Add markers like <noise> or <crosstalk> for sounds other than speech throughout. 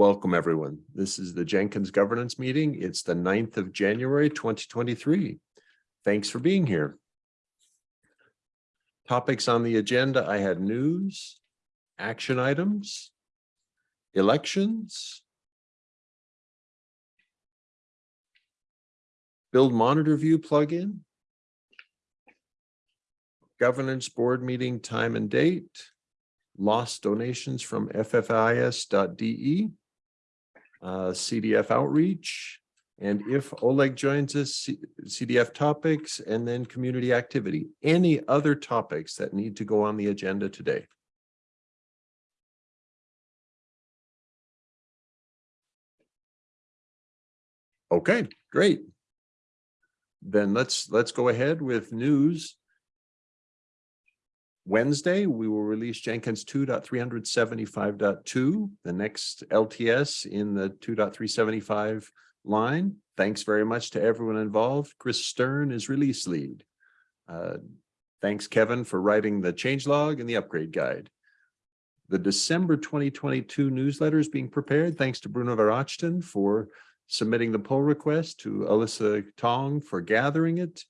Welcome, everyone. This is the Jenkins Governance Meeting. It's the 9th of January, twenty twenty-three. Thanks for being here. Topics on the agenda, I had news, action items, elections, build monitor view plugin, governance board meeting time and date, lost donations from ffis.de, uh, CDF outreach, and if Oleg joins us, CDF topics, and then community activity. Any other topics that need to go on the agenda today? Okay, great. Then let's, let's go ahead with news. Wednesday, we will release Jenkins 2.375.2, the next LTS in the 2.375 line. Thanks very much to everyone involved. Chris Stern is release lead. Uh, Thanks, Kevin, for writing the changelog and the upgrade guide. The December 2022 newsletter is being prepared. Thanks to Bruno Verachten for submitting the pull request, to Alyssa Tong for gathering it,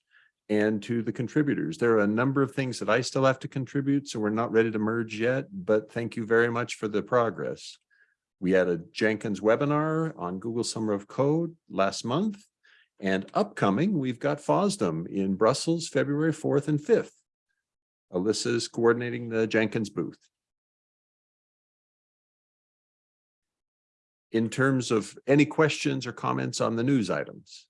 and to the contributors. There are a number of things that I still have to contribute, so we're not ready to merge yet, but thank you very much for the progress. We had a Jenkins webinar on Google Summer of Code last month. And upcoming, we've got FOSDEM in Brussels, February 4th and 5th. Alyssa is coordinating the Jenkins booth. In terms of any questions or comments on the news items?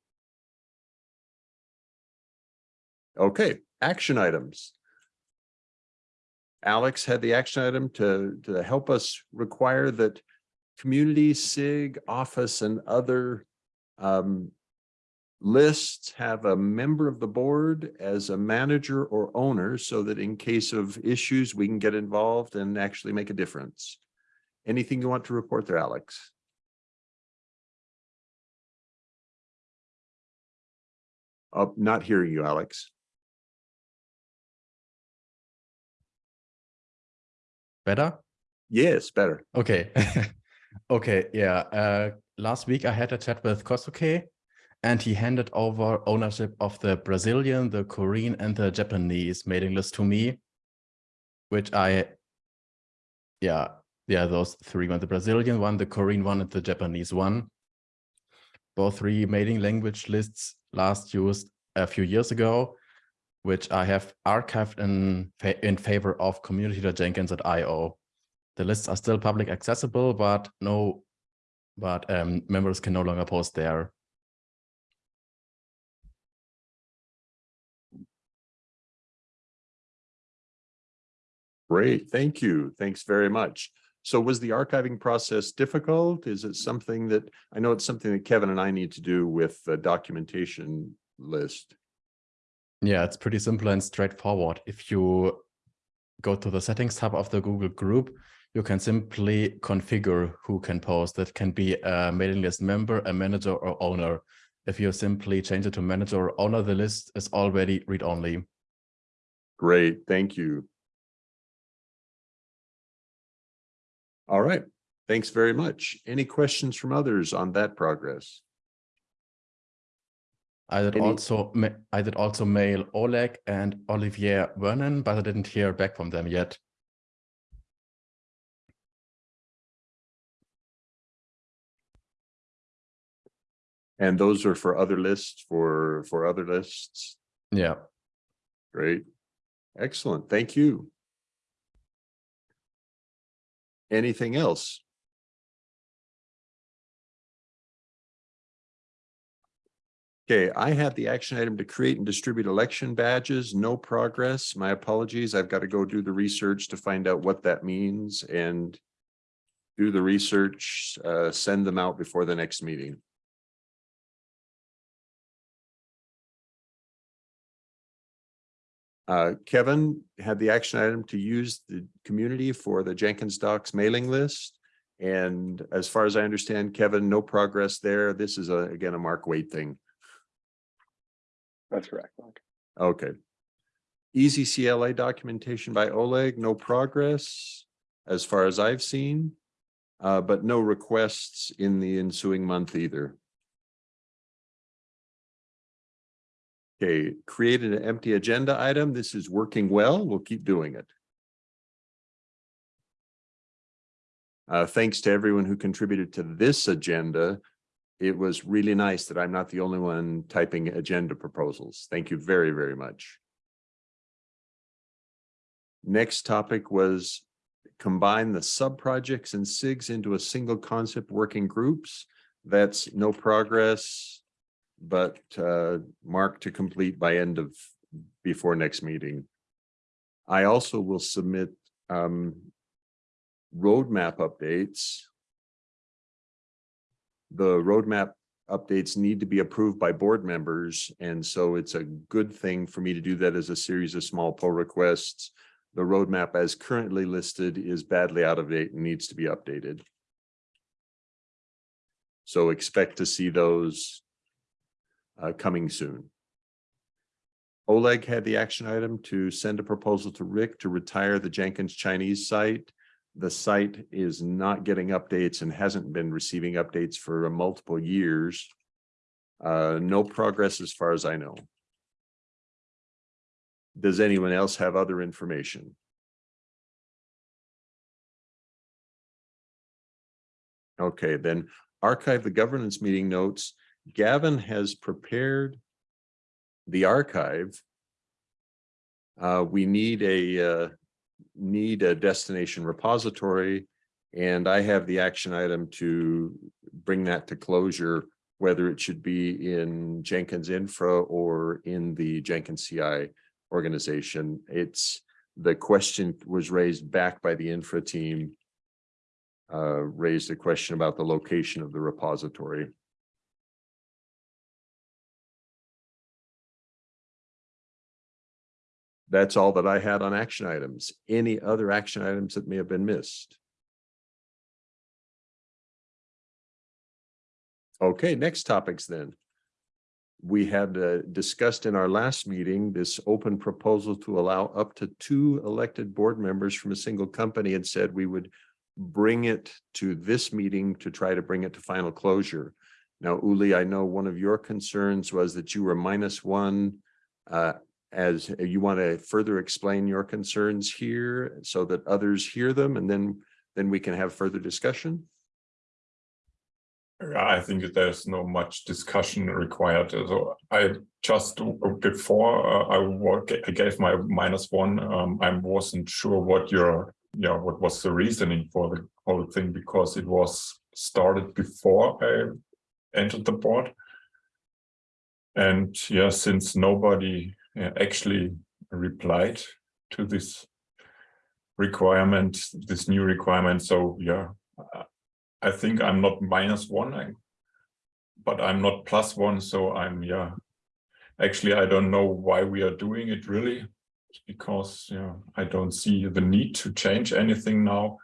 Okay, action items. Alex had the action item to, to help us require that community, SIG, office, and other um, lists have a member of the board as a manager or owner so that in case of issues, we can get involved and actually make a difference. Anything you want to report there, Alex? Oh, not hearing you, Alex. Better? Yes, better. Okay. <laughs> okay, yeah. Uh, last week I had a chat with Kosuke and he handed over ownership of the Brazilian, the Korean, and the Japanese mailing list to me, which I, yeah, yeah, those three one, the Brazilian one, the Korean one, and the Japanese one. Both three mailing language lists last used a few years ago, which I have archived in, fa in favor of community.jenkins.io. The lists are still public accessible, but no, but um, members can no longer post there. Great, thank you. Thanks very much. So was the archiving process difficult? Is it something that, I know it's something that Kevin and I need to do with the documentation list. Yeah, it's pretty simple and straightforward. If you go to the settings tab of the Google group, you can simply configure who can post. That can be a mailing list member, a manager or owner. If you simply change it to manager or owner, the list is already read-only. Great, thank you. All right, thanks very much. Any questions from others on that progress? I did Any- also ma- I did also mail Oleg and Olivier Vernin, but I didn't hear back from them yet. And those are for other lists, for, for other lists? Yeah. Great. Excellent. Thank you. Anything else? Okay, I have the action item to create and distribute election badges. No progress. My apologies. I've got to go do the research to find out what that means and do the research, uh, send them out before the next meeting. Uh, Kevin had the action item to use the community for the Jenkins Docs mailing list. And as far as I understand, Kevin, no progress there. This is a, again, a Mark Waite thing. That's correct. Okay. Easy CLA documentation by Oleg, no progress as far as I've seen. uh, but no requests in the ensuing month either. Okay, created an empty agenda item. This is working well. We'll keep doing it. Uh, thanks to everyone who contributed to this agenda. It was really nice that I'm not the only one typing agenda proposals. Thank you very, very much. Next topic was combine the sub-projects and SIGs into a single concept working groups. That's no progress, but uh, marked to complete by end of, before next meeting. I also will submit um, roadmap updates. The roadmap updates need to be approved by board members, and so it's a good thing for me to do that as a series of small pull requests. The roadmap as currently listed is badly out of date and needs to be updated. So expect to see those uh, coming soon. Oleg had the action item to send a proposal to Rick to retire the Jenkins Chinese site. The site is not getting updates and hasn't been receiving updates for multiple years. Uh, no progress as far as I know. Does anyone else have other information? Okay, then archive the governance meeting notes. Gavin has prepared the archive. Uh, we need a, uh, need a destination repository. And I have the action item to bring that to closure, whether it should be in Jenkins Infra or in the Jenkins CI organization. It's, the question was raised back by the infra team. Uh, raised a question about the location of the repository. That's all that I had on action items. Any other action items that may have been missed? Okay, next topics then. We had uh, discussed in our last meeting this open proposal to allow up to two elected board members from a single company and said we would bring it to this meeting to try to bring it to final closure. Now, Uli, I know one of your concerns was that you were minus one. Uh, as you want to further explain your concerns here so that others hear them and then then we can have further discussion. I think that there's no much discussion required. So I just before uh, I, gave my minus one. Um, I wasn't sure what your yeah what was the reasoning for the whole thing because it was started before I entered the board. And yeah, since nobody uh, Uh, actually replied to this requirement, this new requirement. So yeah, I think I'm not minus one, I, but I'm not plus one. So I'm, yeah, actually, I don't know why we are doing it really, because yeah, I don't see the need to change anything now,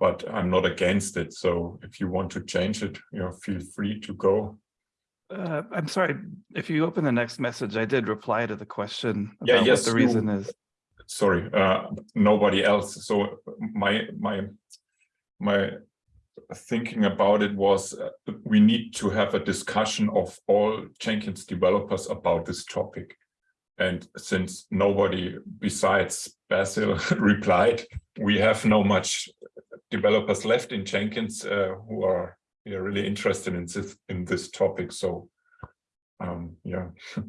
but I'm not against it. So if you want to change it, you know, feel free to go. Uh, I'm sorry, if you open the next message, I did reply to the question Yeah, yes, what the you- reason is. sorry, uh, nobody else. So my my my thinking about it was uh, we need to have a discussion of all Jenkins developers about this topic. And since nobody besides Basil <laughs> replied, we have no much developers left in Jenkins uh, who are yeah, really interested in this in this topic. So um, yeah. <laughs>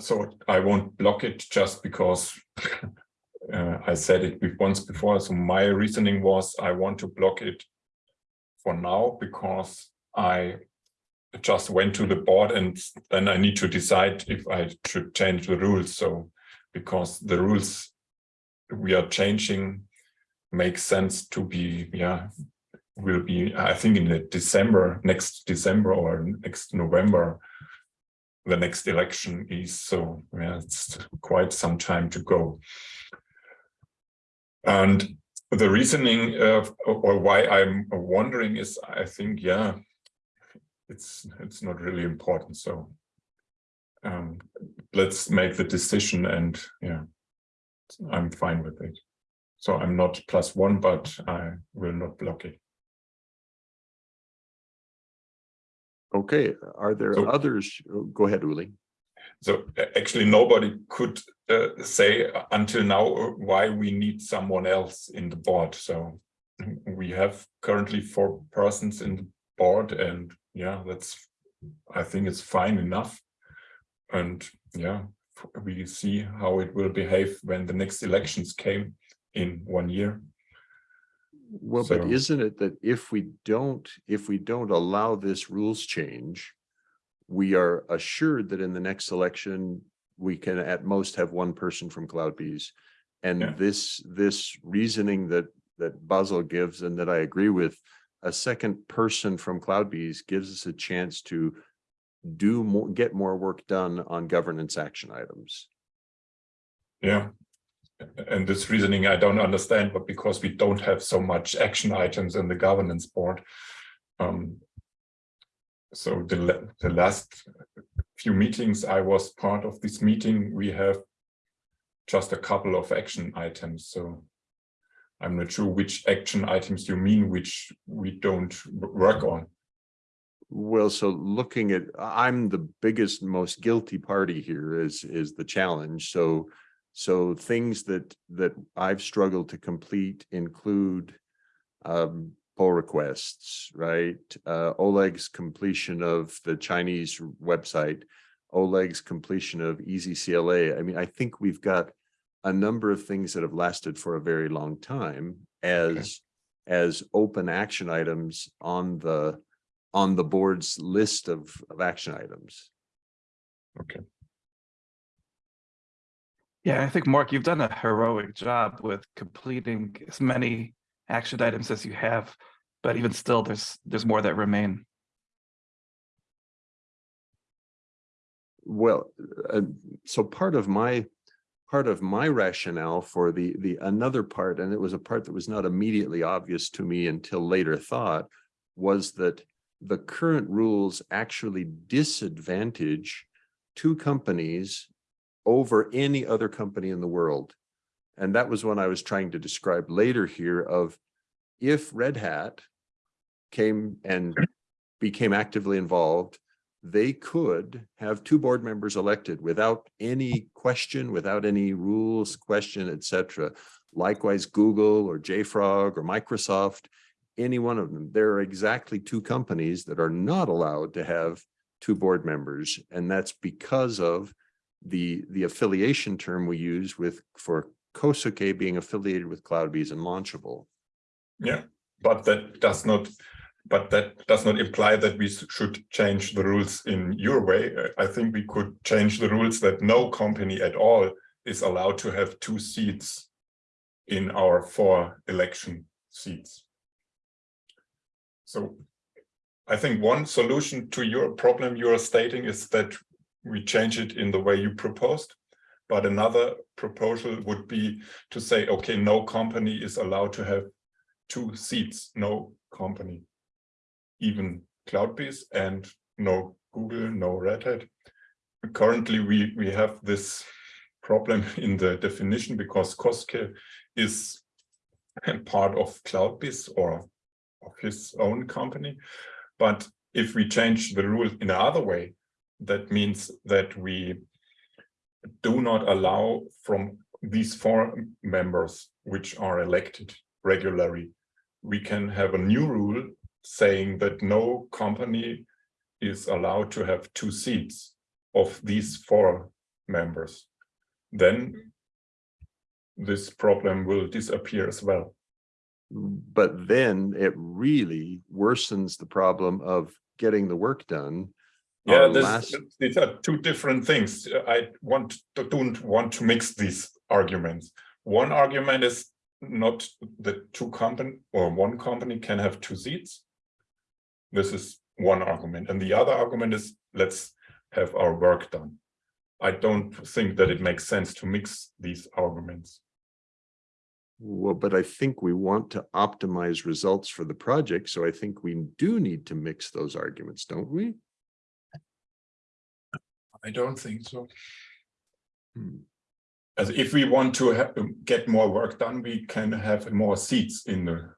so I won't block it just because <laughs> uh, I said it once before. So my reasoning was I want to block it for now because I just went to the board and then I need to decide if I should change the rules. So because the rules we are changing makes sense to be, yeah, will be, I think in the December, next December or next November, the next election is. So yeah, it's quite some time to go. And the reasoning or why I'm wondering is, I think, yeah, it's it's not really important. So um, let's make the decision, and yeah, I'm fine with it. So I'm not plus one, but I will not block it. Okay, are there So- others? Oh, Go ahead, Uli. So actually, nobody could uh, say until now uh, why we need someone else in the board. So we have currently four persons in the board and yeah, that's, I think it's fine enough. And yeah, we see how it will behave when the next elections came in one year. Well, but isn't it that if we don't, if we don't allow this rules change, we are assured that in the next election, we can at most have one person from CloudBees. Yeah. And this, this reasoning that, that Basil gives and that I agree with, a second person from CloudBees gives us a chance to do more, get more work done on governance action items. Yeah. And this reasoning I don't understand, but because we don't have so much action items in the governance board. Um. So the, the last few meetings I was part of this meeting, we have just a couple of action items, so. I'm not sure which action items you mean, which we don't work on. Well, so looking at, I'm the biggest, most guilty party here is, is the challenge. So, so things that, that I've struggled to complete include um, pull requests, right? Uh, Oleg's completion of the Chinese website, Oleg's completion of Easy CLA. I mean, I think we've got a number of things that have lasted for a very long time as, as open action items on the, on the board's list of, of action items. Yeah, I think Mark, you've done a heroic job with completing as many action items as you have, but even still, there's, there's more that remain. Well, uh, so part of my, part of my rationale for the, the another part, and it was a part that was not immediately obvious to me until later thought, was that the current rules actually disadvantage two companies over any other company in the world. And that was when I was trying to describe later here of if Red Hat came and became actively involved, they could have two board members elected without any question, without any rules, question, et cetera. Likewise, Google or JFrog or Microsoft, any one of them, there are exactly two companies that are not allowed to have two board members. And that's because of the, the affiliation term we use with, for Kosuke being affiliated with CloudBees and Launchable. Yeah, but that does not, but that does not imply that we should change the rules in your way. I think we could change the rules that no company at all is allowed to have two seats in our four election seats. So I think one solution to your problem you are stating is that we change it in the way you proposed. But another proposal would be to say, okay, no company is allowed to have two seats, no company, even CloudBees and no Google, no Red Hat. Currently, we, we have this problem <laughs> in the definition because Kosuke is <laughs> part of CloudBees or of his own company. But if we change the rule in another way, that means that we do not allow from these four members which are elected regularly we can have a new rule saying that no company is allowed to have two seats of these four members. Then this problem will disappear as well. But then it really worsens the problem of getting the work done. Yeah, oh, this, last- these are two different things. I want to, don't want to mix these arguments. One argument is not that two company or one company can have two seats. This is one argument. And the other argument is let's have our work done. I don't think that it makes sense to mix these arguments. Well, but I think we want to optimize results for the project, so I think we do need to mix those arguments, don't we? I don't think so. Hmm. As if we want to ha- get more work done, we can have more seats in the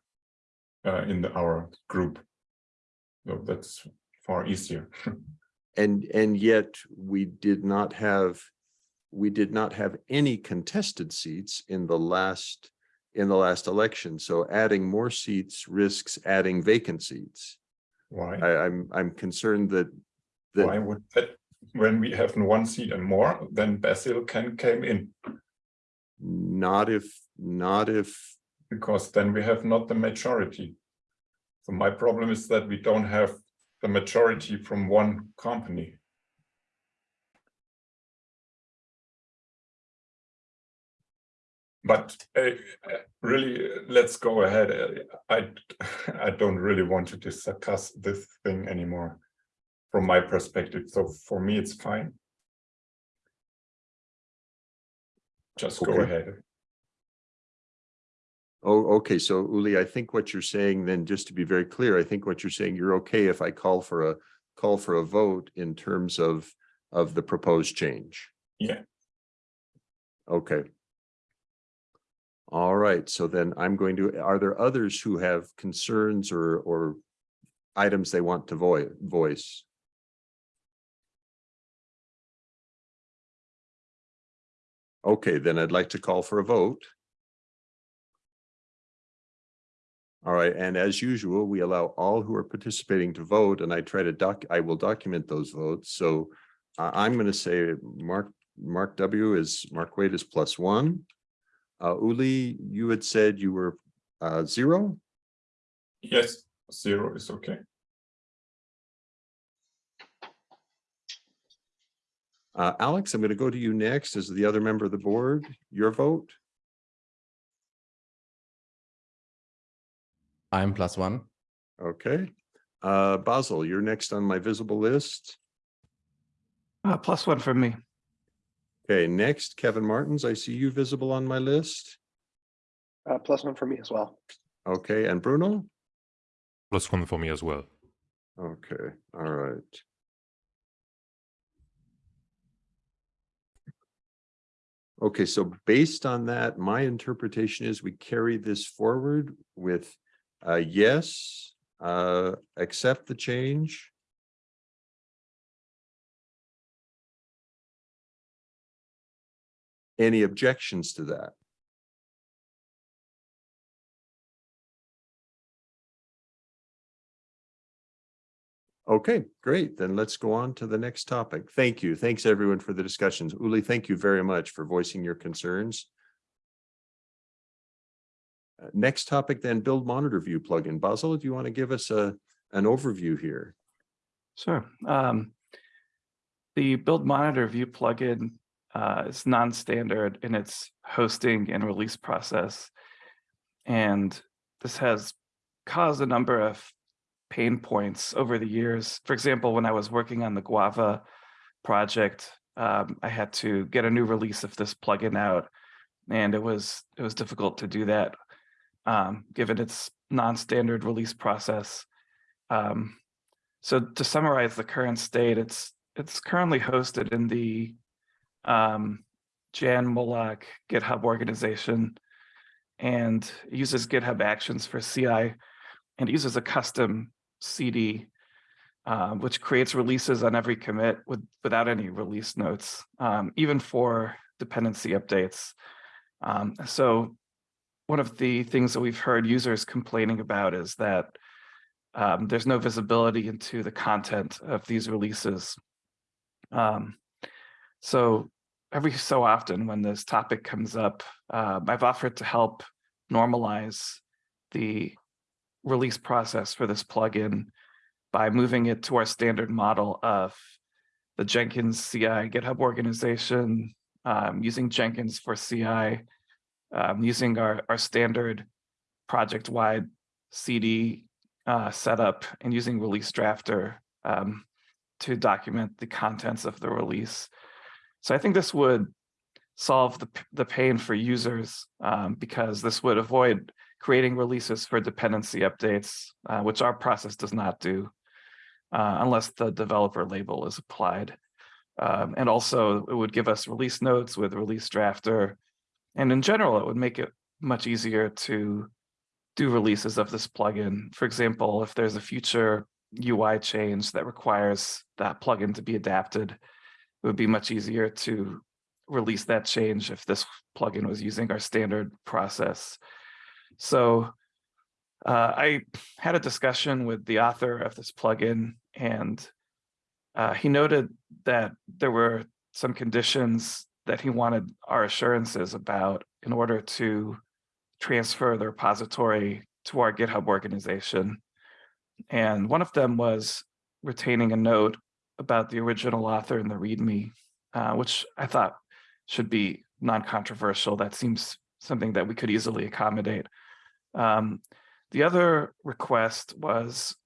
uh, in the, our group. So that's far easier. <laughs> And, and yet we did not have, we did not have any contested seats in the last, in the last election. So adding more seats risks adding vacant seats. Why? I, I'm, I'm concerned that, Why would that? When we have one seat and more, then Basil can came in not if, not if, because then we have not the majority. So my problem is that we don't have the majority from one company. But uh, really, let's go ahead. I I don't really want to discuss this thing anymore from my perspective. So for me, it's fine. Just go ahead. oh, okay, so Uli, I think what you're saying then, just to be very clear, I think what you're saying, you're okay if I call for a, call for a vote in terms of, of the proposed change? Yeah. Okay. All right, so then I'm going to, are there others who have concerns or, or items they want to voice? Okay, then I'd like to call for a vote. All right, and as usual, we allow all who are participating to vote and I try to doc, I will document those votes. So I, I'm gonna say Mark, Mark W is, Mark Waite is plus one. Uh, Uli, you had said you were, uh, zero? Yes, zero is okay. Uh, Alex, I'm gonna go to you next as the other member of the board. Your vote? I'm plus one. Okay. Uh, Basil, you're next on my visible list. Uh, plus one for me. Okay, next, Kevin Martens, I see you visible on my list. Uh, plus one for me as well. Okay, and Bruno? Plus one for me as well. Okay, all right. Okay, so based on that, my interpretation is we carry this forward with yes, uh accept the change. Any objections to that? Okay, great. Then let's go on to the next topic. Thank you. Thanks everyone for the discussions. Uli, thank you very much for voicing your concerns. Uh, Next topic then, build monitor view plugin. Basil, do you want to give us a, an overview here? Sure. Um, the build monitor view plugin uh, is non-standard in its hosting and release process. And this has caused a number of pain points over the years. For example, when I was working on the Guava project, um, I had to get a new release of this plugin out, and it was it was difficult to do that, um, given its non-standard release process. Um, so to summarize the current state, it's it's currently hosted in the um, Jan Molak GitHub organization, and uses GitHub Actions for CI, and uses a custom CD, um, which creates releases on every commit with without any release notes, um, even for dependency updates. Um, so one of the things that we've heard users complaining about is that um, there's no visibility into the content of these releases. Um, so every so often when this topic comes up, uh, I've offered to help normalize the release process for this plugin by moving it to our standard model of the Jenkins CI GitHub organization, um, using Jenkins for CI, um, using our, our standard project-wide CD uh, setup and using release drafter um, to document the contents of the release. So I think this would solve the, the pain for users um, because this would avoid creating releases for dependency updates, uh, which our process does not do uh, unless the developer label is applied. Um, and also it would give us release notes with release drafter. And in general, it would make it much easier to do releases of this plugin. For example, if there's a future UI change that requires that plugin to be adapted, it would be much easier to release that change if this plugin was using our standard process. So uh, I had a discussion with the author of this plugin and uh, he noted that there were some conditions that he wanted our assurances about in order to transfer the repository to our GitHub organization. And one of them was retaining a note about the original author in the README, uh, which I thought should be non-controversial. That seems something that we could easily accommodate. Um, the other request was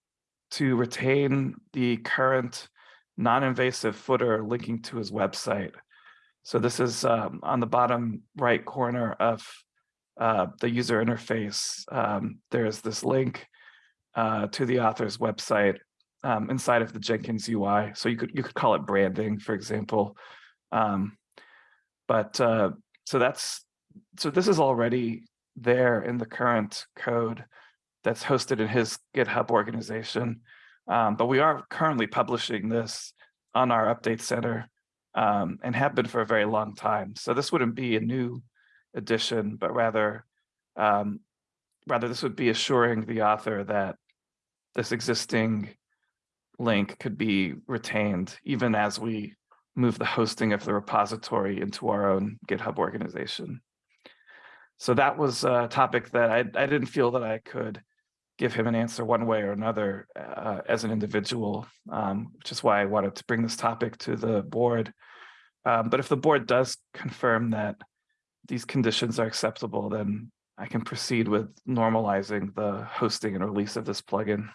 to retain the current non-invasive footer linking to his website. So this is um, on the bottom right corner of uh, the user interface. Um, there's this link uh, to the author's website um, inside of the Jenkins UI. So you could you could call it branding, for example. Um, but uh, so that's so this is already there in the current code that's hosted in his GitHub organization. Um, but we are currently publishing this on our update center um, and have been for a very long time. So this wouldn't be a new addition, but rather, um, rather this would be assuring the author that this existing link could be retained even as we move the hosting of the repository into our own GitHub organization. So that was a topic that I, I didn't feel that I could give him an answer one way or another uh, as an individual, um, which is why I wanted to bring this topic to the board. Um, but if the board does confirm that these conditions are acceptable, then I can proceed with normalizing the hosting and release of this plugin.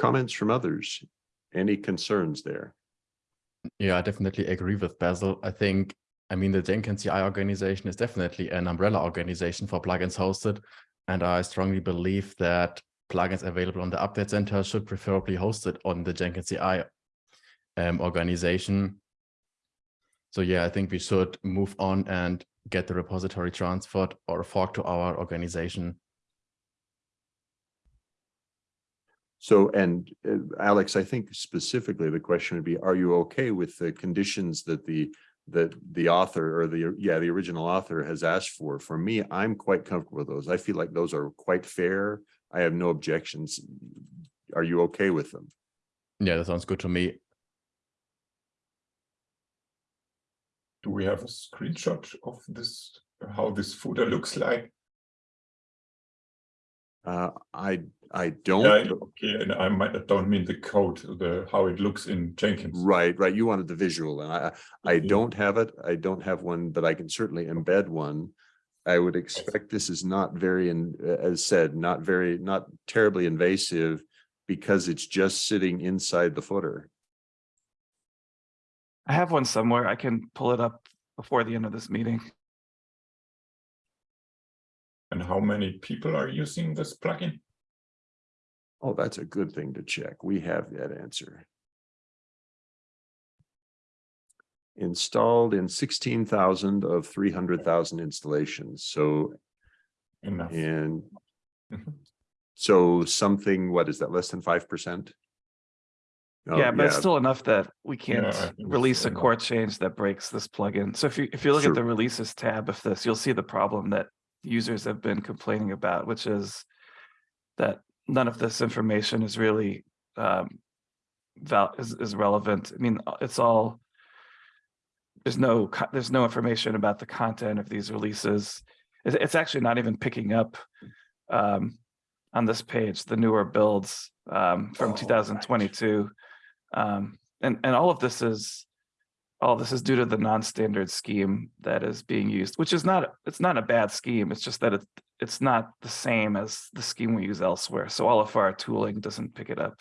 Comments from others? Any concerns there? Yeah, I definitely agree with Basil. I think, I mean, the Jenkins CI organization is definitely an umbrella organization for plugins hosted. And I strongly believe that plugins available on the update center should preferably hosted on the Jenkins CI um, organization. So yeah, I think we should move on and get the repository transferred or fork to our organization. So, and uh, Alex, I think specifically the question would be, are you okay with the conditions that the that the author or the, yeah, the original author has asked for? For me, I'm quite comfortable with those. I feel like those are quite fair. I have no objections. Are you okay with them? Yeah, that sounds good to me. Do we have a screenshot of this, how this footer looks like? Uh, I, I don't, okay, and I might, I don't mean the code, the, how it looks in Jenkins. right, right, you wanted the visual and I, I I Mhm. don't have it. I don't have one, but I can certainly embed one. I would expect this is not very, in as said, not very, not terribly invasive because it's just sitting inside the footer. I have one somewhere. I can pull it up before the end of this meeting. And how many people are using this plugin? Oh, that's a good thing to check. We have that answer. Installed in sixteen thousand of three hundred thousand installations. So, Enough. and Mhm. so something, what is that, less than five percent? Oh, yeah, but it's still enough that we can't think it's release a core change that breaks this plugin. So if you if you look Sure. at the releases tab of this, you'll see the problem that users have been complaining about, which is that none of this information is really um, val is, is relevant. I mean, uh, it's all there's no there's no information about the content of these releases. It's, it's actually not even picking up um, on this page the newer builds um, from Oh, right. 2022. Um, and, and all of this is, all this is due to the non-standard scheme that is being used, which is not, it's not a bad scheme. It's just that it, it's not the same as the scheme we use elsewhere. So all of our tooling doesn't pick it up.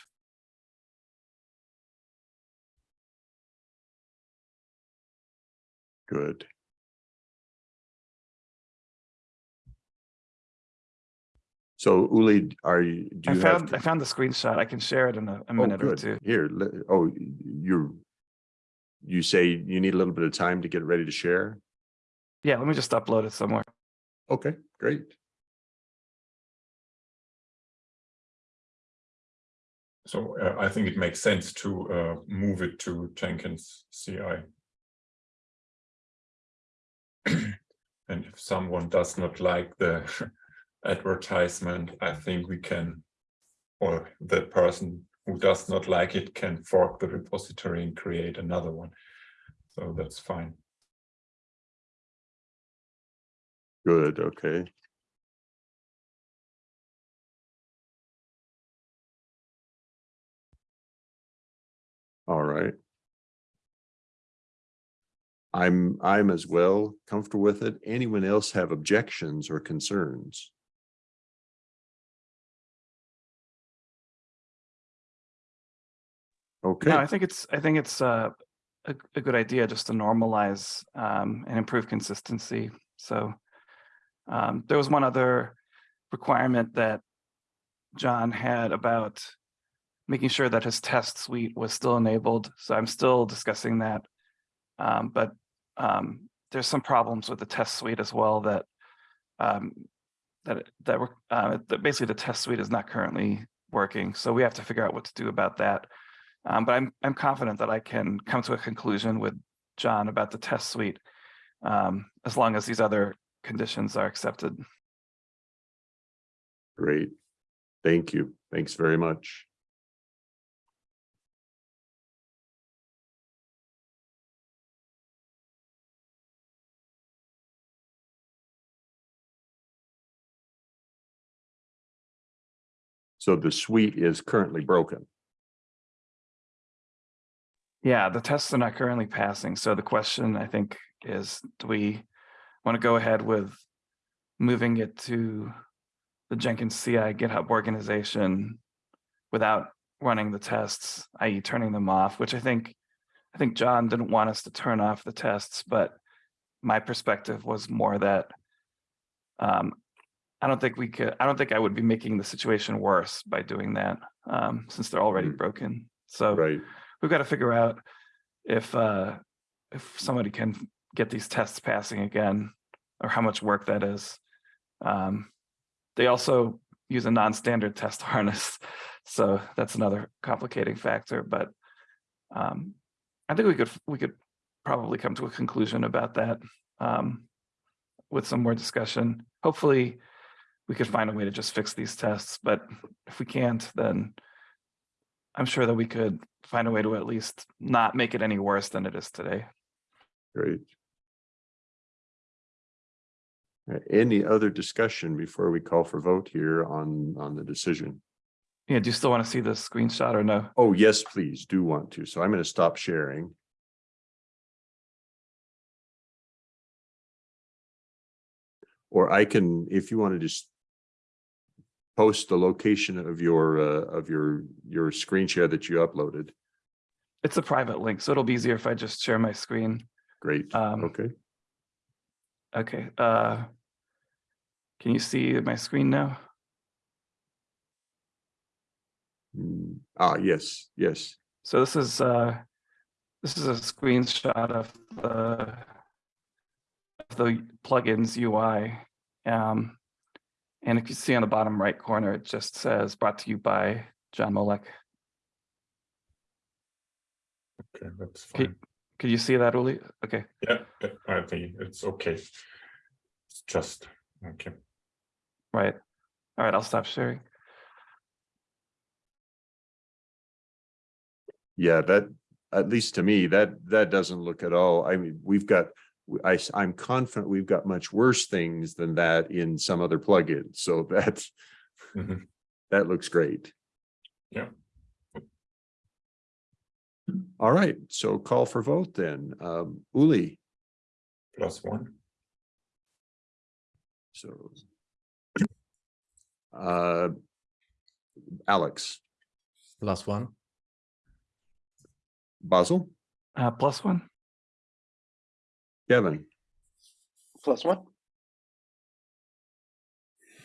Good. So Uli, are you, do I you found, I found the screenshot. I can share it in a, a Oh, minute or good. two. Here, oh, you're, you say you need a little bit of time to get ready to share? Yeah, let me just upload it somewhere. Okay, great. So uh, I think it makes sense to uh, move it to Jenkins CI. <clears throat> And if someone does not like the <laughs> advertisement, I think we can, or the person who does not like it can fork the repository and create another one. So that's fine. Good, okay. All right. I'm, I'm as well comfortable with it. Anyone else have objections or concerns? Okay, No, I think it's, I think it's uh, a, a good idea just to normalize um, and improve consistency. So um, there was one other requirement that John had about making sure that his test suite was still enabled. So I'm still discussing that. Um, But um, there's some problems with the test suite as well that um, that, that were, uh, that basically the test suite is not currently working. So we have to figure out what to do about that. Um, but I'm, I'm confident that I can come to a conclusion with John about the test suite. Um, as long as these other conditions are accepted. great. Thank you. Thanks very much. So the suite is currently broken. Yeah, the tests are not currently passing. So the question, I think, is do we want to go ahead with moving it to the Jenkins CI GitHub organization without running the tests, i.e. turning them off, which I think, I think John didn't want us to turn off the tests, but my perspective was more that um, I don't think we could, I don't think I would be making the situation worse by doing that, um, since they're already Mm. broken. So Right, we've got to figure out if uh if somebody can get these tests passing again or how much work that is. Um, they also use a non-standard test <laughs> harness, so that's another complicating factor, but um, I think we could we could probably come to a conclusion about that um, with some more discussion. Hopefully, we could find a way to just fix these tests, but if we can't, then I'm sure that we could find a way to at least not make it any worse than it is today. great. Any other discussion before we call for vote here on, on the decision? Yeah, do you still want to see the screenshot or no? Oh, yes, please do want to. So I'm going to stop sharing. Or I can, if you want to just post the location of your, uh, of your, your screen share that you uploaded. It's a private link, so it'll be easier if I just share my screen. Great, Um, okay. Okay, uh, can you see my screen now? Mm, Ah, yes, yes. So this is, uh, this is a screenshot of the of the plugins UI. Um, and if you see on the bottom right corner, it just says brought to you by John Molak. Okay, that's fine. Could you see that, Uli? Okay, Yeah, yeah, I think it's okay. It's just, okay. right. All right, I'll stop sharing. Yeah, that, at least to me, that, that doesn't look at all. I mean, we've got, I, am confident we've got much worse things than that in some other plugins. So <laughs> that's, Mhm. that looks great. Yeah. All right, so call for vote then. Um, Uli, Plus one. so. Uh. Alex, Plus one. Basil, Uh, plus one? Kevin, Plus one.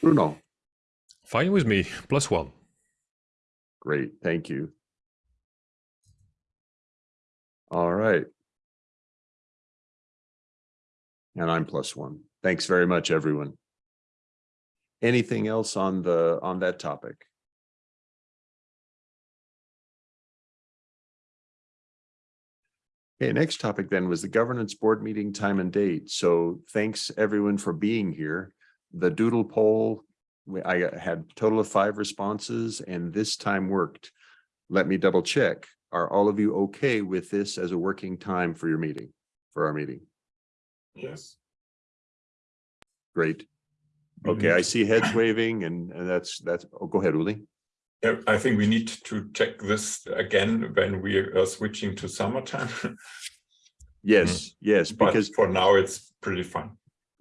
Bruno, Fine with me. Plus one. Great, thank you. All right. And I'm plus one. Thanks very much, everyone. Anything else on the, on that topic? Okay, next topic then was the governance board meeting time and date. So thanks everyone for being here. The doodle poll, I uh, had a total of five responses and this time worked. Let me double check. Are all of you okay with this as a working time for your meeting, for our meeting? Yes. Great. Mm-hmm. Okay, I see heads waving and and that's, that's, oh, go ahead, Uli. I think we need to check this again when we are switching to summertime. <laughs> Yes, mm. yes, But because for now, it's pretty fun.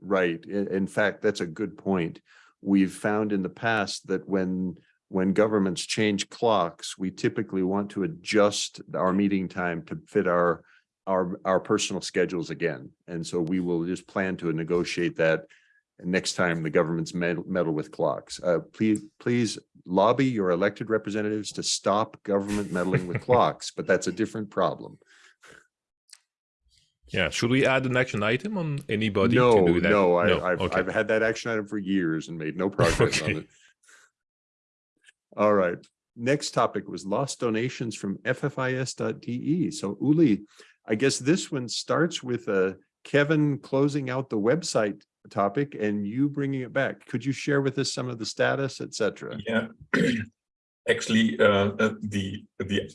Right. In fact, that's a good point. We've found in the past that when, when governments change clocks, we typically want to adjust our meeting time to fit our, our, our personal schedules again. And so we will just plan to negotiate that next time the government's meddle, meddle with clocks. Uh, please, please lobby your elected representatives to stop government meddling with <laughs> clocks, but that's a different problem. Yeah. Should we add an action item on anybody No, to do that? no, I, I've, okay. I've had that action item for years and made no <laughs> progress on it. All right, next topic was lost donations from FFIS.de. So Uli, I guess this one starts with uh Kevin closing out the website topic and you bringing it back. Could you share with us some of the status, etc.? Yeah. <clears throat> Actually, uh, uh, the, the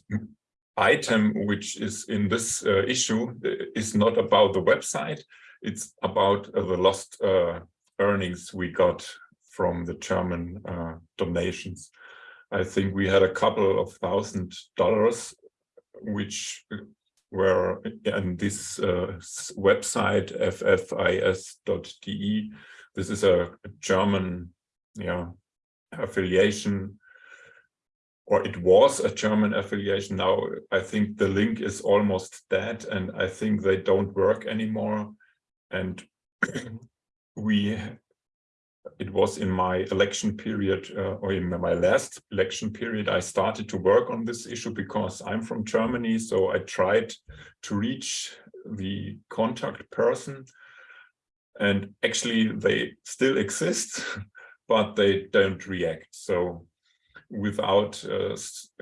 item which is in this uh, issue uh, is not about the website. It's about uh, the lost uh, earnings we got from the German donations. I think we had a couple of thousand dollars, which were in this uh, website ffis.de. This is a a German, yeah, affiliation or it was a German affiliation. Now I think the link is almost dead and I think they don't work anymore. And <clears throat> we, it was in my election period uh, or in my last election period, I started to work on this issue because I'm from Germany. So I tried to reach the contact person and actually they still exist, <laughs> but they don't react. So without uh,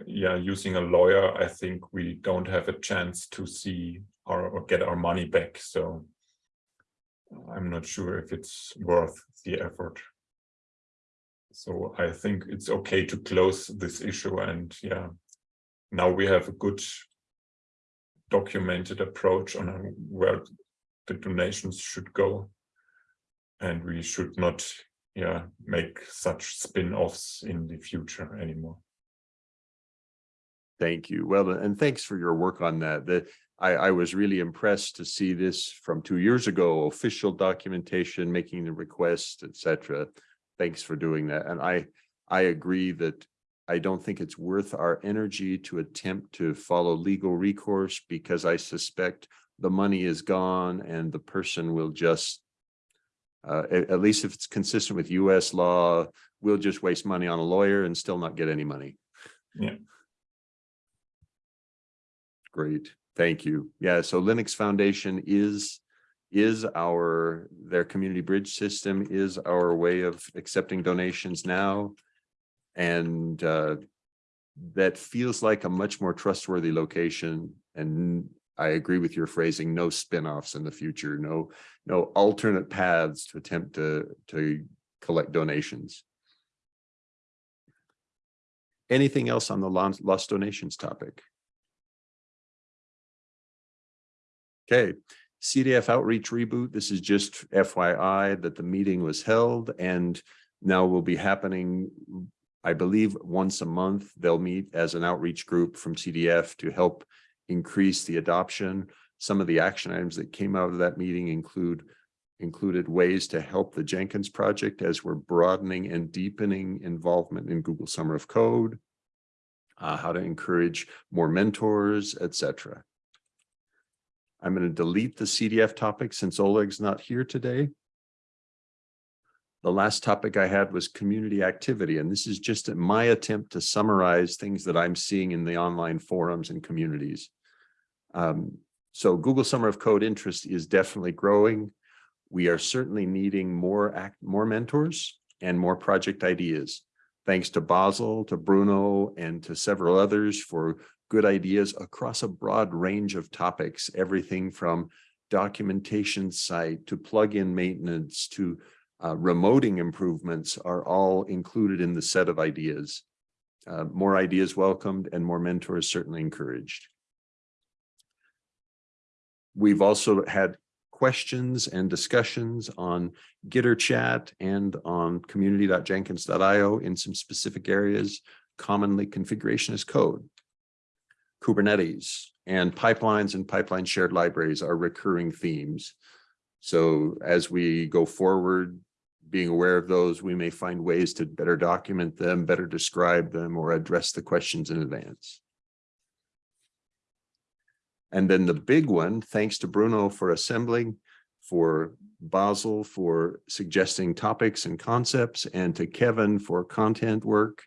yeah using a lawyer i think we don't have a chance to see our or get our money back so i'm not sure if it's worth the effort so i think it's okay to close this issue and yeah now we have a good documented approach on where the donations should go and we should not yeah, make such spin-offs in the future anymore. Thank you. Well, and thanks for your work on that. The, I, I was really impressed to see this from two years ago, official documentation, making the request, et cetera. Thanks for doing that. And I, I agree that I don't think it's worth our energy to attempt to follow legal recourse because I suspect the money is gone and the person will just uh, at, at least if it's consistent with US law, we'll just waste money on a lawyer and still not get any money. Yeah. Great, thank you. Yeah, so Linux Foundation is, is our, their community bridge system is our way of accepting donations now. And uh, that feels like a much more trustworthy location and I agree with your phrasing, no spin-offs in the future, no, no alternate paths to attempt to, to collect donations. Anything else on the lost lost donations topic? Okay, CDF outreach reboot. This is just FYI that the meeting was held and now will be happening. I believe once a month, they'll meet as an outreach group from CDF to help increase the adoption. Some of the action items that came out of that meeting include included ways to help the Jenkins project as we're broadening and deepening involvement in Google Summer of Code, uh, how to encourage more mentors, etc. I'm going to delete the CDF topic since Oleg's not here today. The last topic I had was community activity, and this is just my attempt to summarize things that I'm seeing in the online forums and communities. Um, so Google Summer of Code interest is definitely growing. We are certainly needing more act, more mentors and more project ideas. Thanks to Basil, to Bruno, and to several others for good ideas across a broad range of topics, everything from documentation site to plug-in maintenance to uh, remoting improvements are all included in the set of ideas. Uh, more ideas welcomed and more mentors certainly encouraged. We've also had questions and discussions on Gitter chat and on community.jenkins.io in some specific areas, commonly configuration as code. Kubernetes and pipelines and pipeline shared libraries are recurring themes. So as we go forward, being aware of those, we may find ways to better document them, better describe them, or address the questions in advance. And then the big one, thanks to Bruno for assembling, for Basil for suggesting topics and concepts, and to Kevin for content work.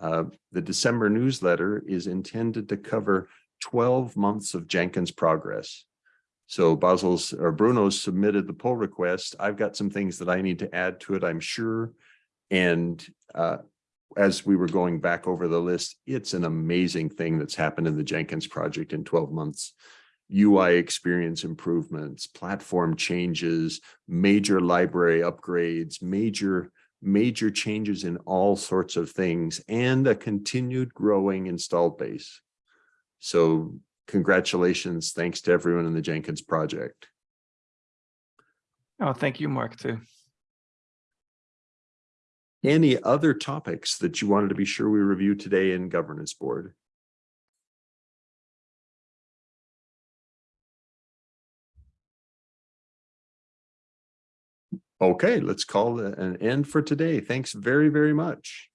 Uh, the December newsletter is intended to cover 12 months of Jenkins progress. So Basil's or Bruno's submitted the pull request. I've got some things that I need to add to it, I'm sure. And uh, as we were going back over the list, it's an amazing thing that's happened in the Jenkins project in 12 months. UI experience improvements, platform changes, major library upgrades, major, major changes in all sorts of things, and a continued growing installed base. So congratulations, thanks to everyone in the Jenkins project. Oh, thank you, Mark, too. Any other topics that you wanted to be sure we review today in governance board? Okay, let's call an end for today. Thanks very, very much.